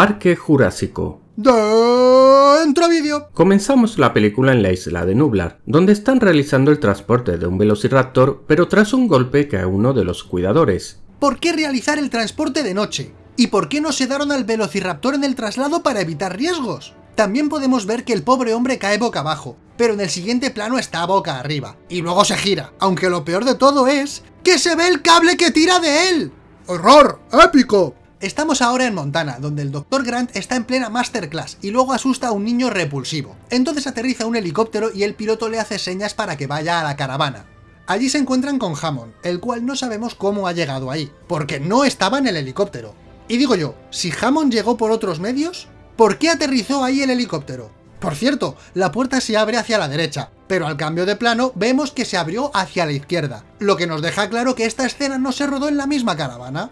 Parque Jurásico. Dentro vídeo. Comenzamos la película en la isla de Nublar, donde están realizando el transporte de un velociraptor, pero tras un golpe cae uno de los cuidadores. ¿Por qué realizar el transporte de noche? ¿Y por qué no sedaron al velociraptor en el traslado para evitar riesgos? También podemos ver que el pobre hombre cae boca abajo, pero en el siguiente plano está boca arriba, y luego se gira, aunque lo peor de todo es que se ve el cable que tira de él. ¡Horror! ¡Épico! Estamos ahora en Montana, donde el Dr. Grant está en plena masterclass y luego asusta a un niño repulsivo. Entonces aterriza un helicóptero y el piloto le hace señas para que vaya a la caravana. Allí se encuentran con Hammond, el cual no sabemos cómo ha llegado ahí, porque no estaba en el helicóptero. Y digo yo, si Hammond llegó por otros medios, ¿por qué aterrizó ahí el helicóptero? Por cierto, la puerta se abre hacia la derecha, pero al cambio de plano vemos que se abrió hacia la izquierda, lo que nos deja claro que esta escena no se rodó en la misma caravana.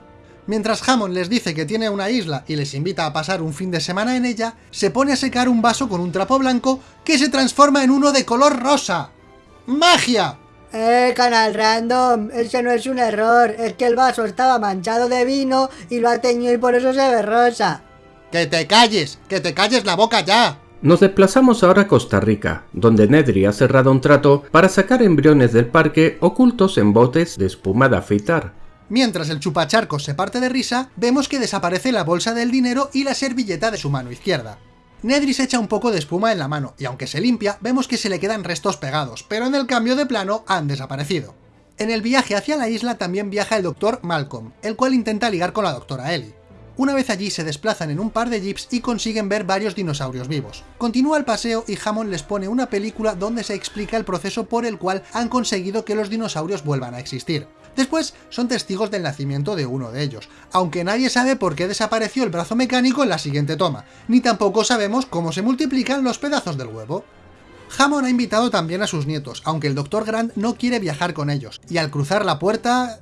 Mientras Hammond les dice que tiene una isla y les invita a pasar un fin de semana en ella, se pone a secar un vaso con un trapo blanco que se transforma en uno de color rosa. ¡Magia! Eh, canal random, ese no es un error, es que el vaso estaba manchado de vino y lo ha teñido y por eso se ve rosa. ¡Que te calles! ¡Que te calles la boca ya! Nos desplazamos ahora a Costa Rica, donde Nedry ha cerrado un trato para sacar embriones del parque ocultos en botes de espuma de afeitar. Mientras el chupacharcos se parte de risa, vemos que desaparece la bolsa del dinero y la servilleta de su mano izquierda. Nedry se echa un poco de espuma en la mano, y aunque se limpia, vemos que se le quedan restos pegados, pero en el cambio de plano han desaparecido. En el viaje hacia la isla también viaja el Dr. Malcolm, el cual intenta ligar con la doctora Ellie. Una vez allí se desplazan en un par de jeeps y consiguen ver varios dinosaurios vivos. Continúa el paseo y Hammond les pone una película donde se explica el proceso por el cual han conseguido que los dinosaurios vuelvan a existir. Después son testigos del nacimiento de uno de ellos, aunque nadie sabe por qué desapareció el brazo mecánico en la siguiente toma, ni tampoco sabemos cómo se multiplican los pedazos del huevo. Hammond ha invitado también a sus nietos, aunque el Dr. Grant no quiere viajar con ellos, y al cruzar la puerta...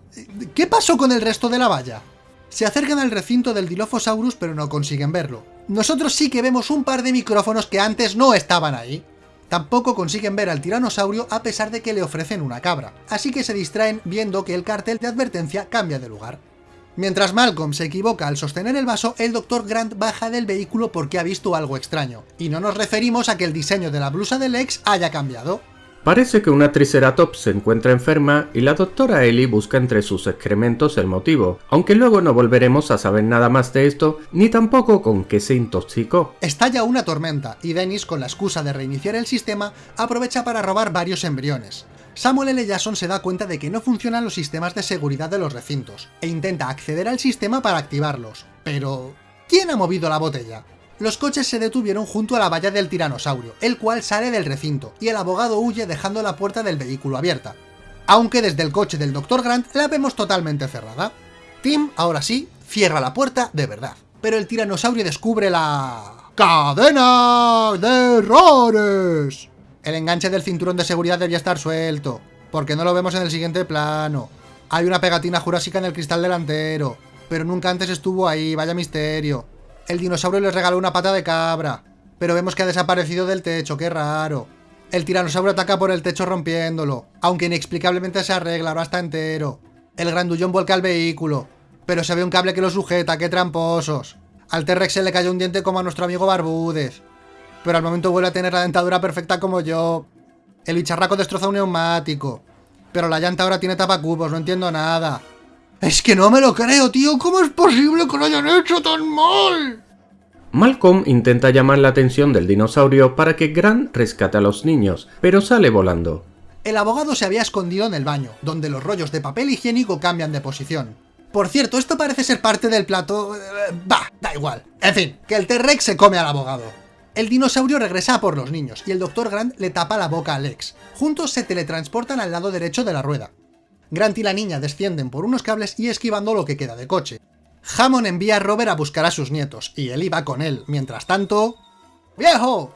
¿Qué pasó con el resto de la valla? Se acercan al recinto del Dilophosaurus pero no consiguen verlo. Nosotros sí que vemos un par de micrófonos que antes no estaban ahí. Tampoco consiguen ver al tiranosaurio a pesar de que le ofrecen una cabra, así que se distraen viendo que el cartel de advertencia cambia de lugar. Mientras Malcolm se equivoca al sostener el vaso, el Dr. Grant baja del vehículo porque ha visto algo extraño, y no nos referimos a que el diseño de la blusa del ex haya cambiado. Parece que una Triceratops se encuentra enferma y la doctora Ellie busca entre sus excrementos el motivo, aunque luego no volveremos a saber nada más de esto, ni tampoco con qué se intoxicó. Estalla una tormenta, y Dennis, con la excusa de reiniciar el sistema, aprovecha para robar varios embriones. Samuel L. Jackson se da cuenta de que no funcionan los sistemas de seguridad de los recintos, e intenta acceder al sistema para activarlos. Pero... ¿quién ha movido la botella? Los coches se detuvieron junto a la valla del tiranosaurio, el cual sale del recinto, y el abogado huye dejando la puerta del vehículo abierta. Aunque desde el coche del Dr. Grant la vemos totalmente cerrada. Tim, ahora sí, cierra la puerta de verdad. Pero el tiranosaurio descubre la... ¡Cadena de errores! El enganche del cinturón de seguridad debía estar suelto, porque no lo vemos en el siguiente plano. Hay una pegatina jurásica en el cristal delantero, pero nunca antes estuvo ahí, vaya misterio. El dinosaurio les regaló una pata de cabra. Pero vemos que ha desaparecido del techo, qué raro. El tiranosaurio ataca por el techo rompiéndolo, aunque inexplicablemente se arregla, ahora está entero. El grandullón vuelca al vehículo, pero se ve un cable que lo sujeta, qué tramposos. Al T-Rex se le cayó un diente como a nuestro amigo Barbúdez. Pero al momento vuelve a tener la dentadura perfecta como yo. El bicharraco destroza un neumático. Pero la llanta ahora tiene tapacubos, no entiendo nada. Es que no me lo creo, tío. ¿Cómo es posible que lo hayan hecho tan mal? Malcolm intenta llamar la atención del dinosaurio para que Grant rescate a los niños, pero sale volando. El abogado se había escondido en el baño, donde los rollos de papel higiénico cambian de posición. Por cierto, esto parece ser parte del plato... Eh, bah, da igual. En fin, que el T-Rex se come al abogado. El dinosaurio regresa por los niños, y el Dr. Grant le tapa la boca a Lex. Juntos se teletransportan al lado derecho de la rueda. Grant y la niña descienden por unos cables y esquivando lo que queda de coche. Hammond envía a Robert a buscar a sus nietos, y él iba con él. Mientras tanto... ¡Viejo!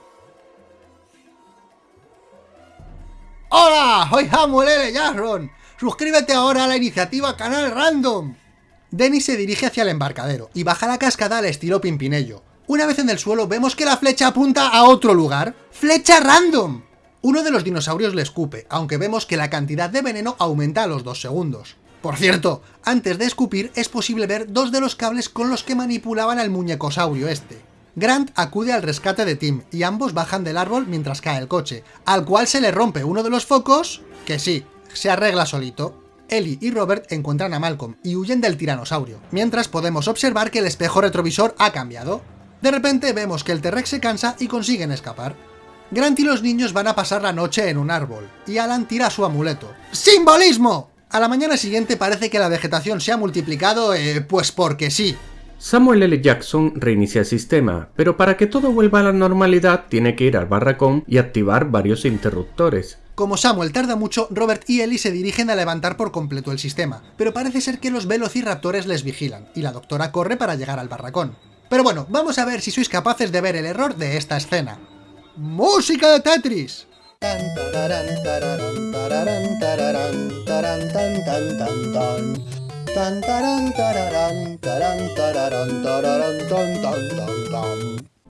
¡Hola! Soy Hammond L. Jackson. Suscríbete ahora a la iniciativa Canal Random. Dennis se dirige hacia el embarcadero y baja la cascada al estilo Pimpinello. Una vez en el suelo vemos que la flecha apunta a otro lugar. ¡Flecha random! Uno de los dinosaurios le escupe, aunque vemos que la cantidad de veneno aumenta a los dos segundos. Por cierto, antes de escupir es posible ver dos de los cables con los que manipulaban al muñecosaurio este. Grant acude al rescate de Tim, y ambos bajan del árbol mientras cae el coche, al cual se le rompe uno de los focos, que sí, se arregla solito. Ellie y Robert encuentran a Malcolm y huyen del tiranosaurio, mientras podemos observar que el espejo retrovisor ha cambiado. De repente vemos que el T-Rex se cansa y consiguen escapar. Grant y los niños van a pasar la noche en un árbol, y Alan tira su amuleto. ¡Simbolismo! A la mañana siguiente parece que la vegetación se ha multiplicado, eh, pues porque sí. Samuel L. Jackson reinicia el sistema, pero para que todo vuelva a la normalidad tiene que ir al barracón y activar varios interruptores. Como Samuel tarda mucho, Robert y Ellie se dirigen a levantar por completo el sistema, pero parece ser que los velociraptores les vigilan, y la doctora corre para llegar al barracón. Pero bueno, vamos a ver si sois capaces de ver el error de esta escena. ¡Música de Tetris!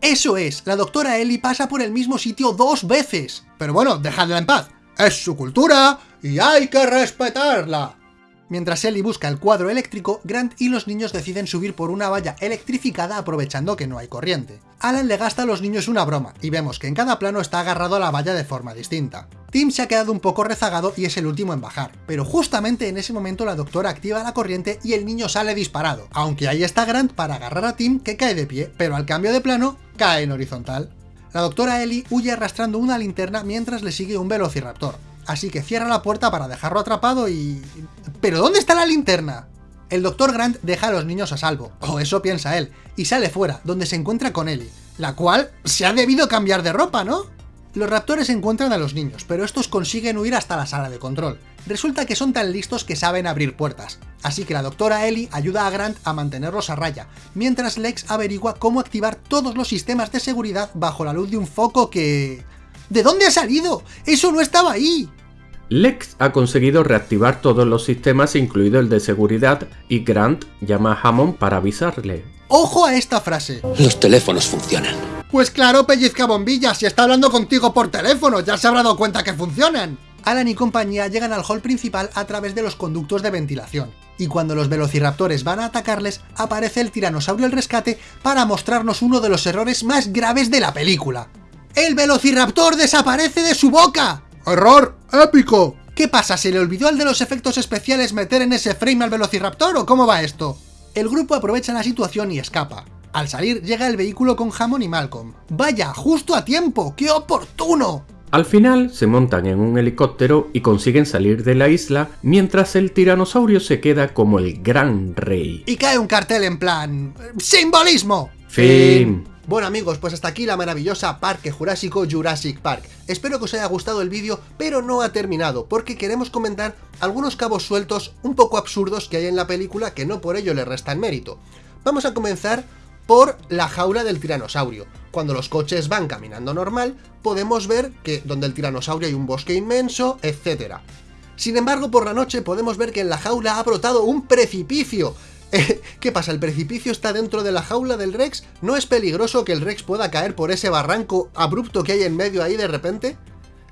Eso es, la doctora Ellie pasa por el mismo sitio dos veces. Pero bueno, dejadla en paz. Es su cultura y hay que respetarla. Mientras Ellie busca el cuadro eléctrico, Grant y los niños deciden subir por una valla electrificada aprovechando que no hay corriente. Alan le gasta a los niños una broma, y vemos que en cada plano está agarrado a la valla de forma distinta. Tim se ha quedado un poco rezagado y es el último en bajar, pero justamente en ese momento la doctora activa la corriente y el niño sale disparado, aunque ahí está Grant para agarrar a Tim que cae de pie, pero al cambio de plano, cae en horizontal. La doctora Ellie huye arrastrando una linterna mientras le sigue un velociraptor, así que cierra la puerta para dejarlo atrapado y... ¿Pero dónde está la linterna? El Dr. Grant deja a los niños a salvo, o eso piensa él, y sale fuera, donde se encuentra con Ellie, la cual se ha debido cambiar de ropa, ¿no? Los raptores encuentran a los niños, pero estos consiguen huir hasta la sala de control. Resulta que son tan listos que saben abrir puertas, así que la doctora Ellie ayuda a Grant a mantenerlos a raya, mientras Lex averigua cómo activar todos los sistemas de seguridad bajo la luz de un foco que... ¿De dónde ha salido? ¡Eso no estaba ahí! Lex ha conseguido reactivar todos los sistemas incluido el de seguridad y Grant llama a Hammond para avisarle. ¡Ojo a esta frase! Los teléfonos funcionan. Pues claro, pellizca bombillas, si está hablando contigo por teléfono, ya se habrá dado cuenta que funcionan. Alan y compañía llegan al hall principal a través de los conductos de ventilación, y cuando los velociraptores van a atacarles, aparece el tiranosaurio el rescate para mostrarnos uno de los errores más graves de la película. ¡El velociraptor desaparece de su boca! ¡Error épico! ¿Qué pasa? ¿Se le olvidó al de los efectos especiales meter en ese frame al Velociraptor o cómo va esto? El grupo aprovecha la situación y escapa. Al salir llega el vehículo con Hammond y Malcolm. ¡Vaya, justo a tiempo! ¡Qué oportuno! Al final se montan en un helicóptero y consiguen salir de la isla mientras el tiranosaurio se queda como el gran rey. Y cae un cartel en plan... ¡Simbolismo! Fin. Bueno amigos, pues hasta aquí la maravillosa Parque Jurásico Jurassic Park. Espero que os haya gustado el vídeo, pero no ha terminado, porque queremos comentar algunos cabos sueltos un poco absurdos que hay en la película que no por ello le restan mérito. Vamos a comenzar por la jaula del tiranosaurio. Cuando los coches van caminando normal, podemos ver que donde el tiranosaurio hay un bosque inmenso, etc. Sin embargo, por la noche podemos ver que en la jaula ha brotado un precipicio, ¿Qué pasa? ¿El precipicio está dentro de la jaula del Rex? ¿No es peligroso que el Rex pueda caer por ese barranco abrupto que hay en medio ahí de repente?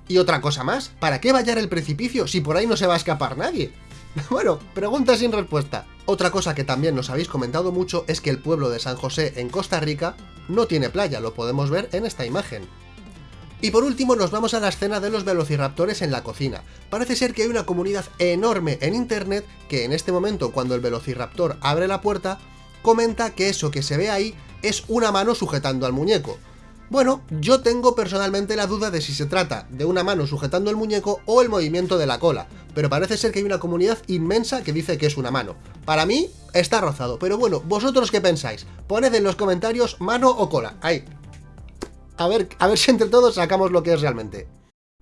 Y otra cosa más, ¿para qué vallar el precipicio si por ahí no se va a escapar nadie? Bueno, pregunta sin respuesta. Otra cosa que también nos habéis comentado mucho es que el pueblo de San José en Costa Rica no tiene playa, lo podemos ver en esta imagen. Y por último nos vamos a la escena de los velociraptores en la cocina. Parece ser que hay una comunidad enorme en internet que en este momento cuando el velociraptor abre la puerta, comenta que eso que se ve ahí es una mano sujetando al muñeco. Bueno, yo tengo personalmente la duda de si se trata de una mano sujetando el muñeco o el movimiento de la cola, pero parece ser que hay una comunidad inmensa que dice que es una mano. Para mí, está rozado, pero bueno, ¿vosotros qué pensáis? Poned en los comentarios mano o cola, ahí, a ver, a ver si entre todos sacamos lo que es realmente.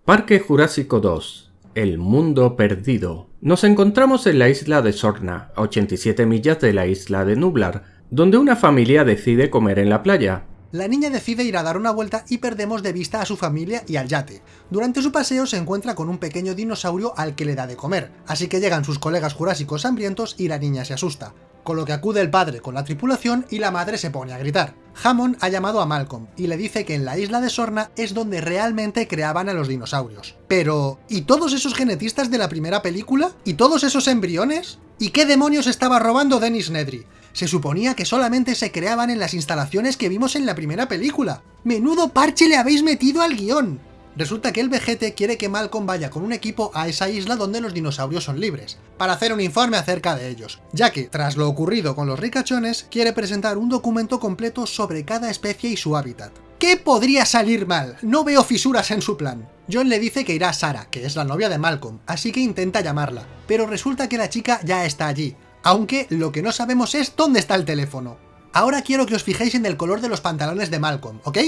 Parque Jurásico 2. El mundo perdido. Nos encontramos en la isla de Sorna, a 87 millas de la isla de Nublar, donde una familia decide comer en la playa. La niña decide ir a dar una vuelta y perdemos de vista a su familia y al yate. Durante su paseo se encuentra con un pequeño dinosaurio al que le da de comer, así que llegan sus colegas jurásicos hambrientos y la niña se asusta con lo que acude el padre con la tripulación y la madre se pone a gritar. Hammond ha llamado a Malcolm y le dice que en la isla de Sorna es donde realmente creaban a los dinosaurios. Pero... ¿y todos esos genetistas de la primera película? ¿Y todos esos embriones? ¿Y qué demonios estaba robando Dennis Nedry? Se suponía que solamente se creaban en las instalaciones que vimos en la primera película. ¡Menudo parche le habéis metido al guion! Resulta que el vejete quiere que Malcolm vaya con un equipo a esa isla donde los dinosaurios son libres, para hacer un informe acerca de ellos, ya que, tras lo ocurrido con los ricachones, quiere presentar un documento completo sobre cada especie y su hábitat. ¿Qué podría salir mal? No veo fisuras en su plan. John le dice que irá a Sara, que es la novia de Malcolm, así que intenta llamarla, pero resulta que la chica ya está allí, aunque lo que no sabemos es dónde está el teléfono. Ahora quiero que os fijéis en el color de los pantalones de Malcolm, ¿ok?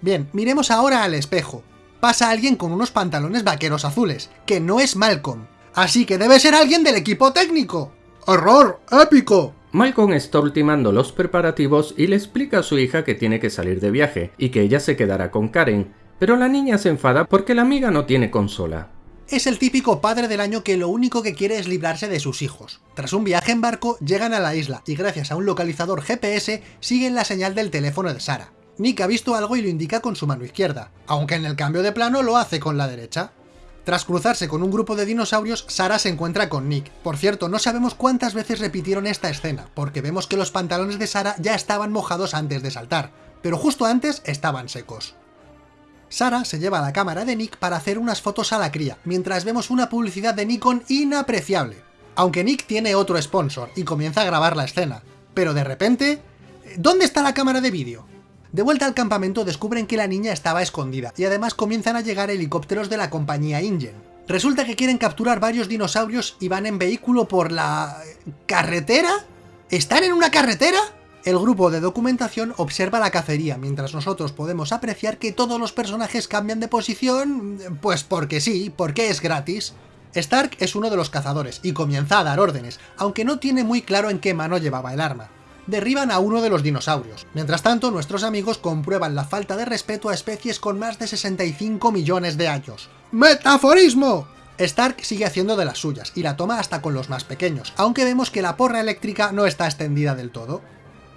Bien, miremos ahora al espejo pasa alguien con unos pantalones vaqueros azules, que no es Malcolm. Así que debe ser alguien del equipo técnico. ¡Horror! ¡Épico! Malcolm está ultimando los preparativos y le explica a su hija que tiene que salir de viaje y que ella se quedará con Karen, pero la niña se enfada porque la amiga no tiene consola. Es el típico padre del año que lo único que quiere es librarse de sus hijos. Tras un viaje en barco, llegan a la isla y gracias a un localizador GPS siguen la señal del teléfono de Sara. Nick ha visto algo y lo indica con su mano izquierda, aunque en el cambio de plano lo hace con la derecha. Tras cruzarse con un grupo de dinosaurios, Sara se encuentra con Nick. Por cierto, no sabemos cuántas veces repitieron esta escena, porque vemos que los pantalones de Sara ya estaban mojados antes de saltar, pero justo antes estaban secos. Sara se lleva la cámara de Nick para hacer unas fotos a la cría, mientras vemos una publicidad de Nikon inapreciable. Aunque Nick tiene otro sponsor y comienza a grabar la escena. Pero de repente... ¿Dónde está la cámara de vídeo? De vuelta al campamento descubren que la niña estaba escondida, y además comienzan a llegar helicópteros de la compañía Ingen. Resulta que quieren capturar varios dinosaurios y van en vehículo por la... ¿carretera? ¿Están en una carretera? El grupo de documentación observa la cacería, mientras nosotros podemos apreciar que todos los personajes cambian de posición... pues porque sí, porque es gratis. Stark es uno de los cazadores y comienza a dar órdenes, aunque no tiene muy claro en qué mano llevaba el arma derriban a uno de los dinosaurios. Mientras tanto, nuestros amigos comprueban la falta de respeto a especies con más de 65 millones de años. ¡Metaforismo! Stark sigue haciendo de las suyas, y la toma hasta con los más pequeños, aunque vemos que la porra eléctrica no está extendida del todo.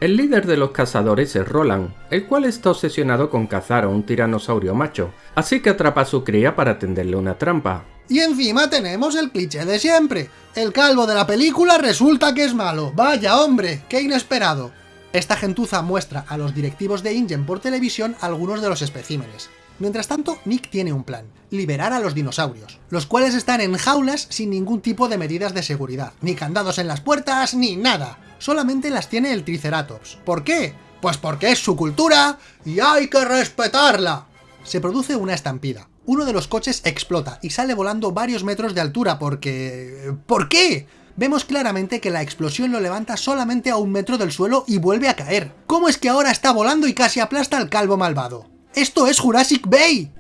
El líder de los cazadores es Roland, el cual está obsesionado con cazar a un tiranosaurio macho, así que atrapa a su cría para tenderle una trampa. Y encima tenemos el cliché de siempre. El calvo de la película resulta que es malo. ¡Vaya hombre! ¡Qué inesperado! Esta gentuza muestra a los directivos de Ingen por televisión algunos de los especímenes. Mientras tanto, Nick tiene un plan, liberar a los dinosaurios, los cuales están en jaulas sin ningún tipo de medidas de seguridad, ni candados en las puertas, ni nada. Solamente las tiene el Triceratops. ¿Por qué? Pues porque es su cultura y hay que respetarla. Se produce una estampida uno de los coches explota y sale volando varios metros de altura porque... ¿Por qué? Vemos claramente que la explosión lo levanta solamente a un metro del suelo y vuelve a caer. ¿Cómo es que ahora está volando y casi aplasta al calvo malvado? ¡Esto es Jurassic Bay!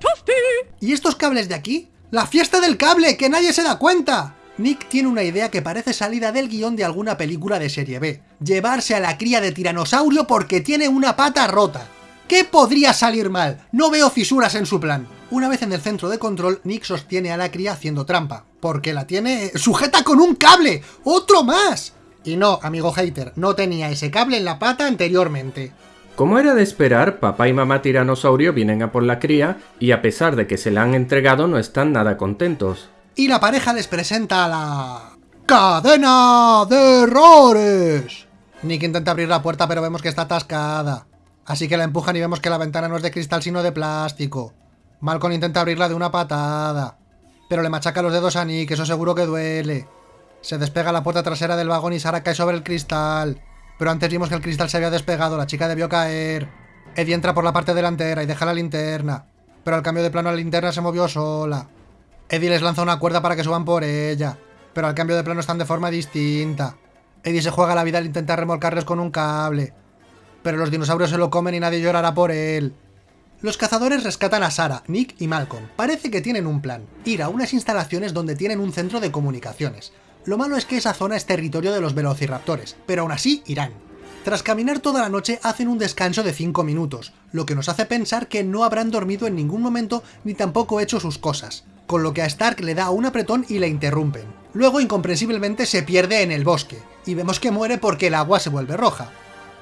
¿Y estos cables de aquí? ¡La fiesta del cable! ¡Que nadie se da cuenta! Nick tiene una idea que parece salida del guion de alguna película de serie B. Llevarse a la cría de tiranosaurio porque tiene una pata rota. ¿Qué podría salir mal? No veo fisuras en su plan. Una vez en el centro de control, Nick sostiene a la cría haciendo trampa, porque la tiene sujeta con un cable, ¡otro más! Y no, amigo hater, no tenía ese cable en la pata anteriormente. Como era de esperar, papá y mamá tiranosaurio vienen a por la cría y a pesar de que se la han entregado no están nada contentos. Y la pareja les presenta la... ¡Cadena de errores! Nick intenta abrir la puerta pero vemos que está atascada. Así que la empujan y vemos que la ventana no es de cristal sino de plástico. Malcolm intenta abrirla de una patada. Pero le machaca los dedos a Nick, eso seguro que duele. Se despega la puerta trasera del vagón y Sara cae sobre el cristal. Pero antes vimos que el cristal se había despegado, la chica debió caer. Eddie entra por la parte delantera y deja la linterna. Pero al cambio de plano la linterna se movió sola. Eddie les lanza una cuerda para que suban por ella. Pero al cambio de plano están de forma distinta. Eddie se juega la vida al intentar remolcarles con un cable. Pero los dinosaurios se lo comen y nadie llorará por él. Los cazadores rescatan a Sara, Nick y Malcolm. Parece que tienen un plan, ir a unas instalaciones donde tienen un centro de comunicaciones. Lo malo es que esa zona es territorio de los velociraptores, pero aún así irán. Tras caminar toda la noche hacen un descanso de 5 minutos, lo que nos hace pensar que no habrán dormido en ningún momento ni tampoco hecho sus cosas, con lo que a Stark le da un apretón y le interrumpen. Luego incomprensiblemente se pierde en el bosque, y vemos que muere porque el agua se vuelve roja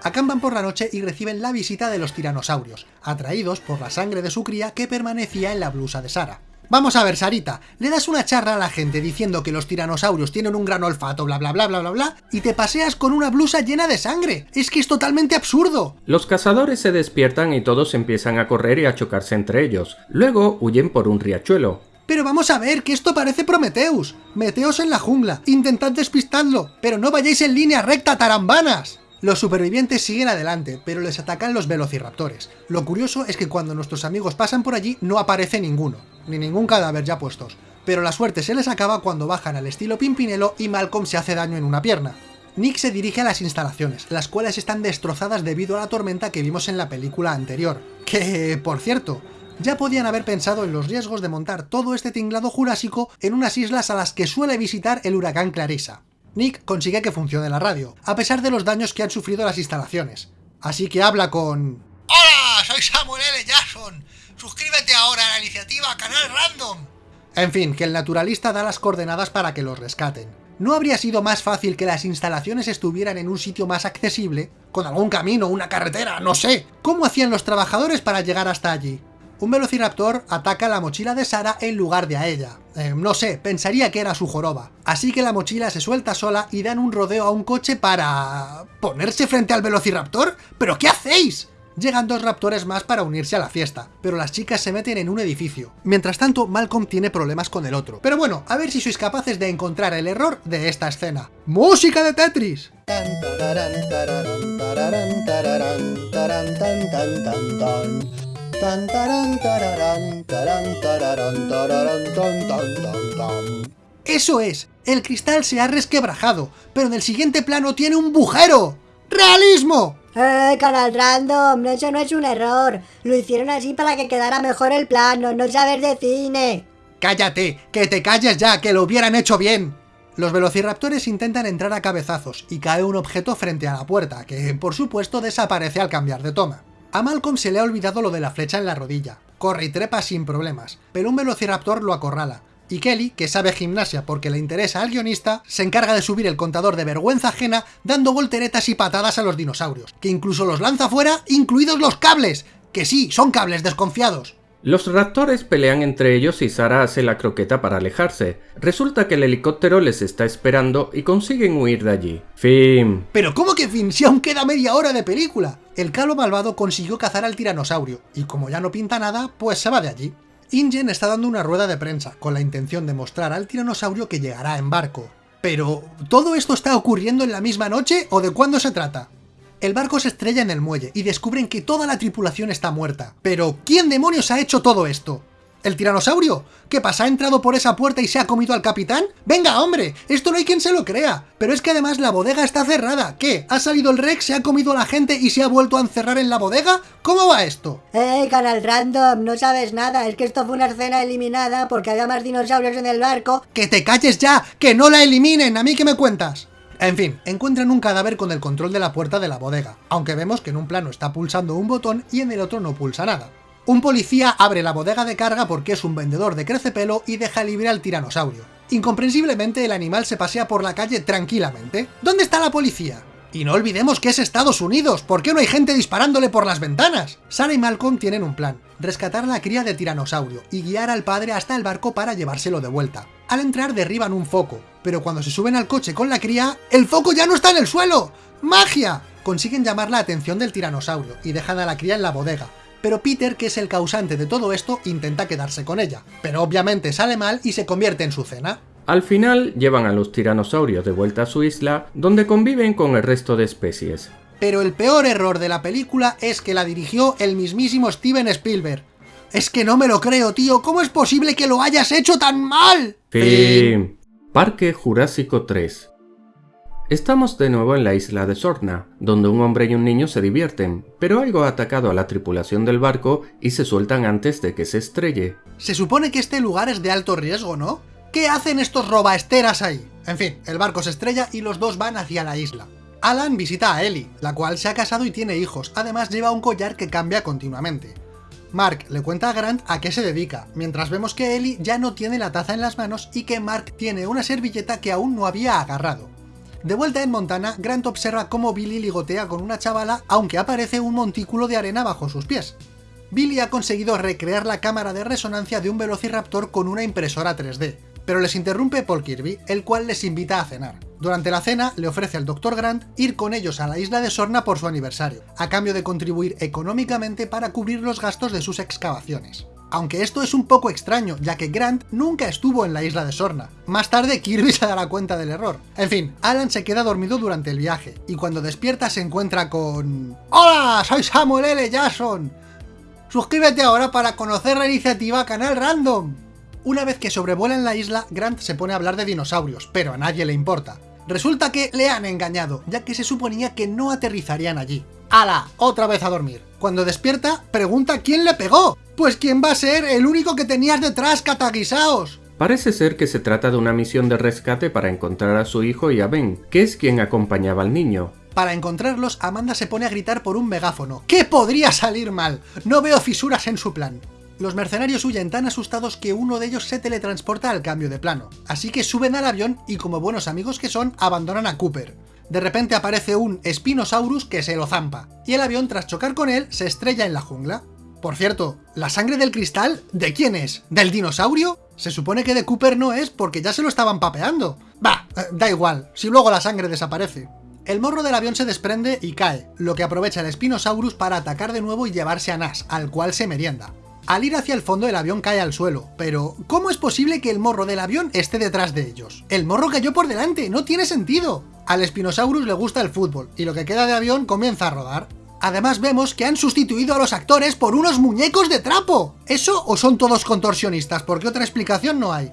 acampan por la noche y reciben la visita de los tiranosaurios, atraídos por la sangre de su cría que permanecía en la blusa de Sara. Vamos a ver, Sarita, le das una charla a la gente diciendo que los tiranosaurios tienen un gran olfato, bla bla bla bla bla bla, y te paseas con una blusa llena de sangre. Es que es totalmente absurdo. Los cazadores se despiertan y todos empiezan a correr y a chocarse entre ellos. Luego huyen por un riachuelo. Pero vamos a ver, que esto parece Prometeus. Meteos en la jungla, intentad despistadlo, pero no vayáis en línea recta, tarambanas. Los supervivientes siguen adelante, pero les atacan los velociraptores. Lo curioso es que cuando nuestros amigos pasan por allí no aparece ninguno, ni ningún cadáver ya puestos. Pero la suerte se les acaba cuando bajan al estilo Pimpinelo y Malcolm se hace daño en una pierna. Nick se dirige a las instalaciones, las cuales están destrozadas debido a la tormenta que vimos en la película anterior. Que, por cierto, ya podían haber pensado en los riesgos de montar todo este tinglado jurásico en unas islas a las que suele visitar el huracán Clarissa. Nick consigue que funcione la radio, a pesar de los daños que han sufrido las instalaciones. Así que habla con... ¡Hola! Soy Samuel L. Jackson. Suscríbete ahora a la iniciativa Canal Random. En fin, que el naturalista da las coordenadas para que los rescaten. ¿No habría sido más fácil que las instalaciones estuvieran en un sitio más accesible? Con algún camino, una carretera, no sé. ¿Cómo hacían los trabajadores para llegar hasta allí? Un velociraptor ataca la mochila de Sara en lugar de a ella. Eh, no sé, pensaría que era su joroba. Así que la mochila se suelta sola y dan un rodeo a un coche para... ¿Ponerse frente al velociraptor? ¿Pero qué hacéis? Llegan dos raptores más para unirse a la fiesta, pero las chicas se meten en un edificio. Mientras tanto, Malcolm tiene problemas con el otro. Pero bueno, a ver si sois capaces de encontrar el error de esta escena. ¡Música de Tetris! Eso es, el cristal se ha resquebrajado, pero en el siguiente plano tiene un bujero. ¡Realismo! ¡Eh, canal random! Eso no es un error. Lo hicieron así para que quedara mejor el plano, no saber de cine. ¡Cállate! ¡Que te calles ya! ¡Que lo hubieran hecho bien! Los velociraptores intentan entrar a cabezazos y cae un objeto frente a la puerta, que por supuesto desaparece al cambiar de toma. A Malcolm se le ha olvidado lo de la flecha en la rodilla. Corre y trepa sin problemas, pero un velociraptor lo acorrala. Y Kelly, que sabe gimnasia porque le interesa al guionista, se encarga de subir el contador de vergüenza ajena dando volteretas y patadas a los dinosaurios, que incluso los lanza fuera, incluidos los cables, que sí, son cables desconfiados. Los raptores pelean entre ellos y Sara hace la croqueta para alejarse. Resulta que el helicóptero les está esperando y consiguen huir de allí. Fin. ¿Pero cómo que fin? Si aún queda media hora de película. El calo malvado consiguió cazar al tiranosaurio, y como ya no pinta nada, pues se va de allí. Ingen está dando una rueda de prensa, con la intención de mostrar al tiranosaurio que llegará en barco. Pero, ¿todo esto está ocurriendo en la misma noche o de cuándo se trata? El barco se estrella en el muelle y descubren que toda la tripulación está muerta. Pero, ¿quién demonios ha hecho todo esto? ¿El tiranosaurio? ¿Qué pasa? ¿Ha entrado por esa puerta y se ha comido al capitán? ¡Venga, hombre! Esto no hay quien se lo crea. Pero es que además la bodega está cerrada. ¿Qué? ¿Ha salido el Rex, se ha comido a la gente y se ha vuelto a encerrar en la bodega? ¿Cómo va esto? ¡Eh, canal random! No sabes nada. Es que esto fue una escena eliminada porque había más dinosaurios en el barco. ¡Que te calles ya! ¡Que no la eliminen! ¿A mí qué me cuentas? En fin, encuentran un cadáver con el control de la puerta de la bodega, aunque vemos que en un plano está pulsando un botón y en el otro no pulsa nada. Un policía abre la bodega de carga porque es un vendedor de crecepelo y deja libre al tiranosaurio. Incomprensiblemente el animal se pasea por la calle tranquilamente. ¿Dónde está la policía? Y no olvidemos que es Estados Unidos, ¿por qué no hay gente disparándole por las ventanas? Sara y Malcolm tienen un plan, rescatar la cría de tiranosaurio y guiar al padre hasta el barco para llevárselo de vuelta. Al entrar derriban un foco, pero cuando se suben al coche con la cría, ¡el foco ya no está en el suelo! ¡Magia! Consiguen llamar la atención del tiranosaurio y dejan a la cría en la bodega, pero Peter, que es el causante de todo esto, intenta quedarse con ella, pero obviamente sale mal y se convierte en su cena. Al final llevan a los tiranosaurios de vuelta a su isla, donde conviven con el resto de especies. Pero el peor error de la película es que la dirigió el mismísimo Steven Spielberg. Es que no me lo creo, tío, ¿cómo es posible que lo hayas hecho tan mal? Fin. Parque Jurásico 3 Estamos de nuevo en la isla de Sorna, donde un hombre y un niño se divierten, pero algo ha atacado a la tripulación del barco y se sueltan antes de que se estrelle. Se supone que este lugar es de alto riesgo, ¿no? ¿Qué hacen estos robaesteras ahí? En fin, el barco se estrella y los dos van hacia la isla. Alan visita a Ellie, la cual se ha casado y tiene hijos, además lleva un collar que cambia continuamente. Mark le cuenta a Grant a qué se dedica, mientras vemos que Ellie ya no tiene la taza en las manos y que Mark tiene una servilleta que aún no había agarrado. De vuelta en Montana, Grant observa cómo Billy ligotea con una chavala, aunque aparece un montículo de arena bajo sus pies. Billy ha conseguido recrear la cámara de resonancia de un Velociraptor con una impresora 3D, pero les interrumpe Paul Kirby, el cual les invita a cenar. Durante la cena, le ofrece al Dr. Grant ir con ellos a la isla de Sorna por su aniversario, a cambio de contribuir económicamente para cubrir los gastos de sus excavaciones. Aunque esto es un poco extraño, ya que Grant nunca estuvo en la isla de Sorna. Más tarde Kirby se dará cuenta del error. En fin, Alan se queda dormido durante el viaje, y cuando despierta se encuentra con... ¡Hola! Soy Samuel L. Jackson. Suscríbete ahora para conocer la iniciativa Canal Random. Una vez que sobrevuelan la isla, Grant se pone a hablar de dinosaurios, pero a nadie le importa. Resulta que le han engañado, ya que se suponía que no aterrizarían allí. ¡Hala! Otra vez a dormir. Cuando despierta, pregunta quién le pegó. Pues quién va a ser el único que tenías detrás, cataguisaos. Parece ser que se trata de una misión de rescate para encontrar a su hijo y a Ben, que es quien acompañaba al niño. Para encontrarlos, Amanda se pone a gritar por un megáfono. ¿Qué podría salir mal? No veo fisuras en su plan. Los mercenarios huyen tan asustados que uno de ellos se teletransporta al cambio de plano. Así que suben al avión y como buenos amigos que son, abandonan a Cooper. De repente aparece un Spinosaurus que se lo zampa, y el avión tras chocar con él se estrella en la jungla. Por cierto, ¿la sangre del cristal de quién es? ¿Del dinosaurio? Se supone que de Cooper no es porque ya se lo estaban papeando. Bah, eh, da igual, si luego la sangre desaparece. El morro del avión se desprende y cae, lo que aprovecha el Spinosaurus para atacar de nuevo y llevarse a Nash, al cual se merienda. Al ir hacia el fondo el avión cae al suelo, pero ¿cómo es posible que el morro del avión esté detrás de ellos? El morro cayó por delante, no tiene sentido. Al Spinosaurus le gusta el fútbol, y lo que queda de avión comienza a rodar. Además vemos que han sustituido a los actores por unos muñecos de trapo. ¿Eso o son todos contorsionistas? Porque otra explicación no hay.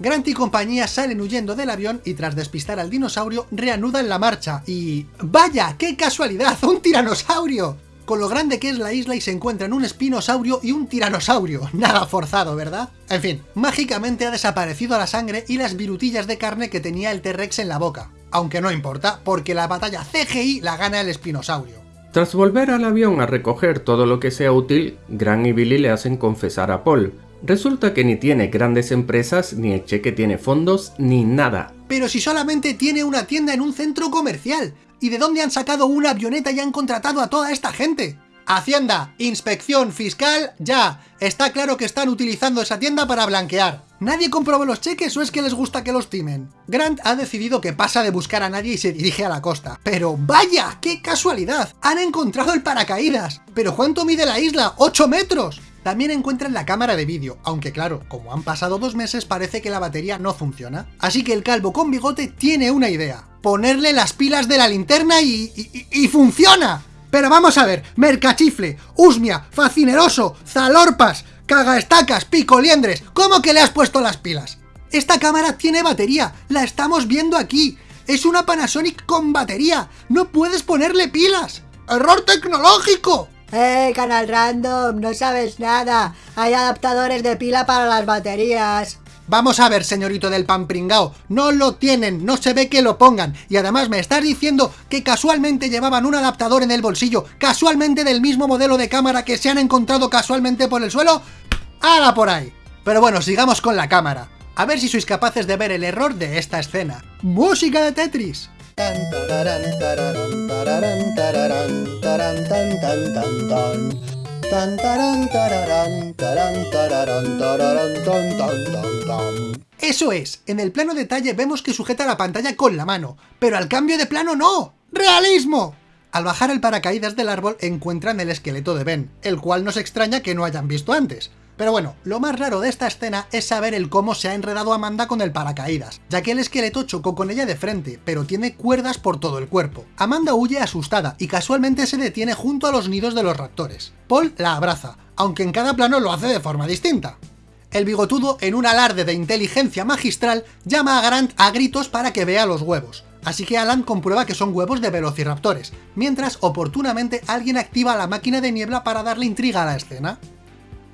Grant y compañía salen huyendo del avión y tras despistar al dinosaurio reanudan la marcha y... ¡Vaya! ¡Qué casualidad! ¡Un tiranosaurio! Con lo grande que es la isla y se encuentran un espinosaurio y un tiranosaurio. Nada forzado, ¿verdad? En fin, mágicamente ha desaparecido la sangre y las virutillas de carne que tenía el T-Rex en la boca. Aunque no importa, porque la batalla CGI la gana el espinosaurio. Tras volver al avión a recoger todo lo que sea útil, Gran y Billy le hacen confesar a Paul. Resulta que ni tiene grandes empresas, ni el cheque tiene fondos, ni nada. Pero si solamente tiene una tienda en un centro comercial. ¿Y de dónde han sacado una avioneta y han contratado a toda esta gente? Hacienda, inspección fiscal, ya. Está claro que están utilizando esa tienda para blanquear. ¿Nadie comprobó los cheques o es que les gusta que los timen? Grant ha decidido que pasa de buscar a nadie y se dirige a la costa. Pero ¡vaya! ¡Qué casualidad! ¡Han encontrado el paracaídas! ¿Pero cuánto mide la isla? ¡8 metros! También encuentran la cámara de vídeo, aunque claro, como han pasado dos meses parece que la batería no funciona. Así que el calvo con bigote tiene una idea. Ponerle las pilas de la linterna y... y, funciona. Pero vamos a ver, Mercachifle, Usmia, Facineroso, Zalorpas, Cagaestacas, Picoliendres, ¿cómo que le has puesto las pilas? Esta cámara tiene batería, la estamos viendo aquí. Es una Panasonic con batería, no puedes ponerle pilas. ¡Error tecnológico! ¡Eh, Canal Random! No sabes nada. Hay adaptadores de pila para las baterías. Vamos a ver, señorito del pan pringao, no lo tienen, no se ve que lo pongan, y además me estás diciendo que casualmente llevaban un adaptador en el bolsillo, casualmente del mismo modelo de cámara que se han encontrado casualmente por el suelo, ¡Hala por ahí! Pero bueno, sigamos con la cámara, a ver si sois capaces de ver el error de esta escena. ¡Música de Tetris! Eso es, en el plano detalle vemos que sujeta la pantalla con la mano, pero al cambio de plano no. ¡Realismo! Al bajar el paracaídas del árbol encuentran el esqueleto de Ben, el cual nos extraña que no hayan visto antes. Pero bueno, lo más raro de esta escena es saber el cómo se ha enredado Amanda con el paracaídas, ya que el esqueleto chocó con ella de frente, pero tiene cuerdas por todo el cuerpo. Amanda huye asustada y casualmente se detiene junto a los nidos de los raptores. Paul la abraza, aunque en cada plano lo hace de forma distinta. El bigotudo, en un alarde de inteligencia magistral, llama a Grant a gritos para que vea los huevos. Así que Alan comprueba que son huevos de velociraptores, mientras oportunamente alguien activa la máquina de niebla para darle intriga a la escena.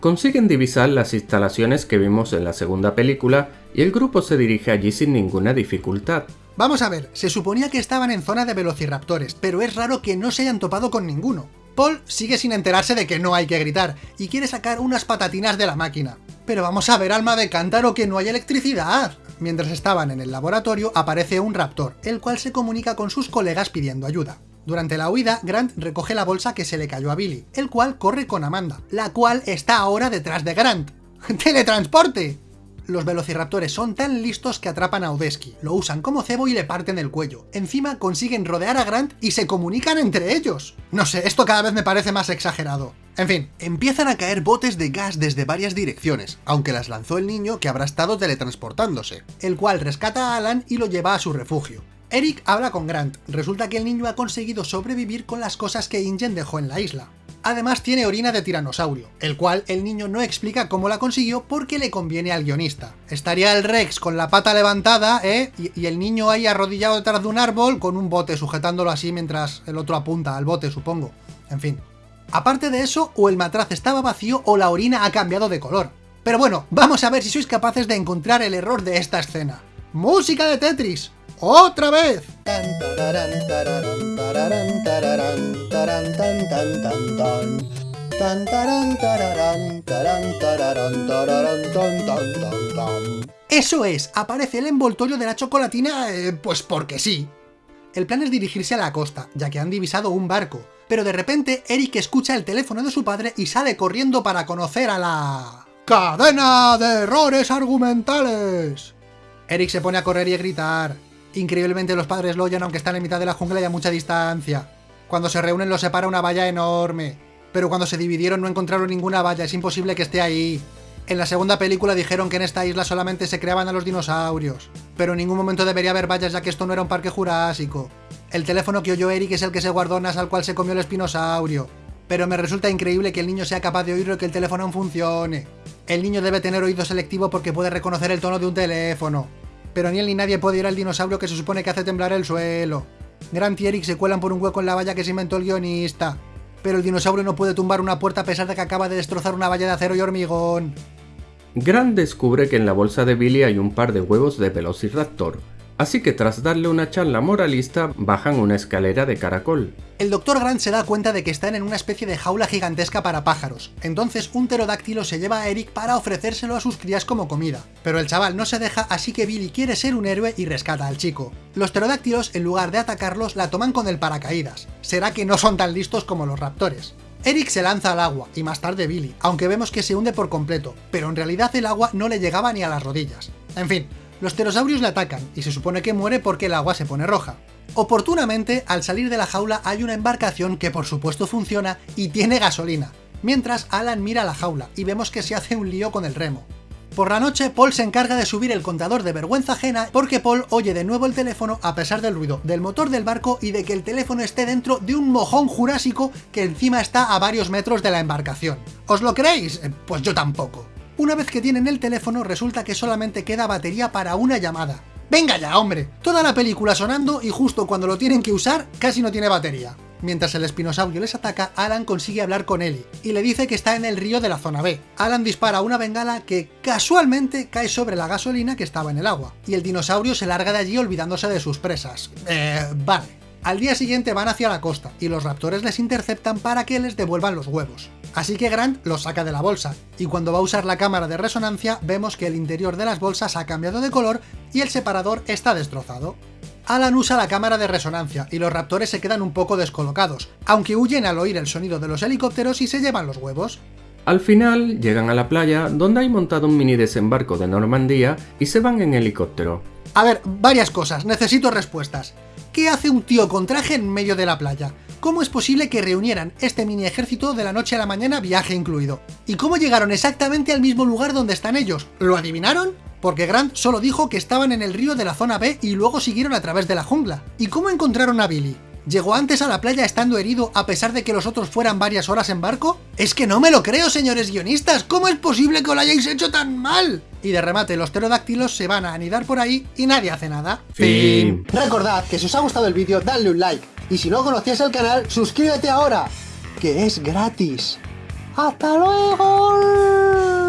Consiguen divisar las instalaciones que vimos en la segunda película y el grupo se dirige allí sin ninguna dificultad. Vamos a ver, se suponía que estaban en zona de velociraptores, pero es raro que no se hayan topado con ninguno. Paul sigue sin enterarse de que no hay que gritar, y quiere sacar unas patatinas de la máquina. Pero vamos a ver, alma de cántaro, que no hay electricidad. Mientras estaban en el laboratorio, aparece un raptor, el cual se comunica con sus colegas pidiendo ayuda. Durante la huida, Grant recoge la bolsa que se le cayó a Billy, el cual corre con Amanda, la cual está ahora detrás de Grant. ¡Teletransporte! Los velociraptores son tan listos que atrapan a Odeski, lo usan como cebo y le parten el cuello. Encima consiguen rodear a Grant y se comunican entre ellos. No sé, esto cada vez me parece más exagerado. En fin, empiezan a caer botes de gas desde varias direcciones, aunque las lanzó el niño que habrá estado teletransportándose, el cual rescata a Alan y lo lleva a su refugio. Eric habla con Grant, resulta que el niño ha conseguido sobrevivir con las cosas que Ingen dejó en la isla. Además tiene orina de tiranosaurio, el cual el niño no explica cómo la consiguió porque le conviene al guionista. Estaría el Rex con la pata levantada, ¿eh? Y, el niño ahí arrodillado detrás de un árbol con un bote sujetándolo así mientras el otro apunta al bote, supongo. En fin. Aparte de eso, o el matraz estaba vacío o la orina ha cambiado de color. Pero bueno, vamos a ver si sois capaces de encontrar el error de esta escena. ¡Música de Tetris! ¡Otra vez! Eso es, aparece el envoltorio de la chocolatina, eh, pues porque sí. El plan es dirigirse a la costa, ya que han divisado un barco, pero de repente Eric escucha el teléfono de su padre y sale corriendo para conocer a la... ¡Cadena de errores argumentales! Eric se pone a correr y a gritar. Increíblemente los padres lo oyen aunque están en mitad de la jungla y a mucha distancia. Cuando se reúnen los separa una valla enorme. Pero cuando se dividieron no encontraron ninguna valla, es imposible que esté ahí. En la segunda película dijeron que en esta isla solamente se creaban a los dinosaurios. Pero en ningún momento debería haber vallas ya que esto no era un parque jurásico. El teléfono que oyó Eric es el que se guardó Nas al cual se comió el espinosaurio. Pero me resulta increíble que el niño sea capaz de oírlo y que el teléfono aún funcione. El niño debe tener oído selectivo porque puede reconocer el tono de un teléfono pero ni él ni nadie puede ir al dinosaurio que se supone que hace temblar el suelo. Grant y Eric se cuelan por un hueco en la valla que se inventó el guionista. Pero el dinosaurio no puede tumbar una puerta a pesar de que acaba de destrozar una valla de acero y hormigón. Grant descubre que en la bolsa de Billy hay un par de huevos de Velociraptor, Así que tras darle una charla moralista, bajan una escalera de caracol. El Dr. Grant se da cuenta de que están en una especie de jaula gigantesca para pájaros, entonces un pterodáctilo se lleva a Eric para ofrecérselo a sus crías como comida. Pero el chaval no se deja, así que Billy quiere ser un héroe y rescata al chico. Los pterodáctilos, en lugar de atacarlos, la toman con el paracaídas. Será que no son tan listos como los raptores. Eric se lanza al agua, y más tarde Billy, aunque vemos que se hunde por completo, pero en realidad el agua no le llegaba ni a las rodillas. En fin, los pterosaurios le atacan, y se supone que muere porque el agua se pone roja. Oportunamente, al salir de la jaula hay una embarcación que por supuesto funciona y tiene gasolina, mientras Alan mira la jaula y vemos que se hace un lío con el remo. Por la noche, Paul se encarga de subir el contador de vergüenza ajena porque Paul oye de nuevo el teléfono a pesar del ruido del motor del barco y de que el teléfono esté dentro de un mojón jurásico que encima está a varios metros de la embarcación. ¿Os lo creéis? Eh, pues yo tampoco. Una vez que tienen el teléfono resulta que solamente queda batería para una llamada. ¡Venga ya, hombre! Toda la película sonando y justo cuando lo tienen que usar, casi no tiene batería. Mientras el espinosaurio les ataca, Alan consigue hablar con Ellie, y le dice que está en el río de la zona B. Alan dispara una bengala que casualmente cae sobre la gasolina que estaba en el agua, y el dinosaurio se larga de allí olvidándose de sus presas. Eh, vale. Al día siguiente van hacia la costa, y los raptores les interceptan para que les devuelvan los huevos. Así que Grant los saca de la bolsa, y cuando va a usar la cámara de resonancia vemos que el interior de las bolsas ha cambiado de color y el separador está destrozado. Alan usa la cámara de resonancia y los raptores se quedan un poco descolocados, aunque huyen al oír el sonido de los helicópteros y se llevan los huevos. Al final llegan a la playa donde hay montado un mini desembarco de Normandía y se van en helicóptero. A ver, varias cosas, necesito respuestas. ¿Qué hace un tío con traje en medio de la playa? ¿Cómo es posible que reunieran este mini ejército de la noche a la mañana, viaje incluido? ¿Y cómo llegaron exactamente al mismo lugar donde están ellos? ¿Lo adivinaron? Porque Grant solo dijo que estaban en el río de la zona B y luego siguieron a través de la jungla. ¿Y cómo encontraron a Billy? ¿Llegó antes a la playa estando herido a pesar de que los otros fueran varias horas en barco? Es que no me lo creo, señores guionistas, ¿cómo es posible que lo hayáis hecho tan mal? Y de remate, los pterodáctilos se van a anidar por ahí y nadie hace nada. Fin. Recordad que si os ha gustado el vídeo, dadle un like. Y si no conocías el canal, suscríbete ahora, que es gratis. ¡Hasta luego!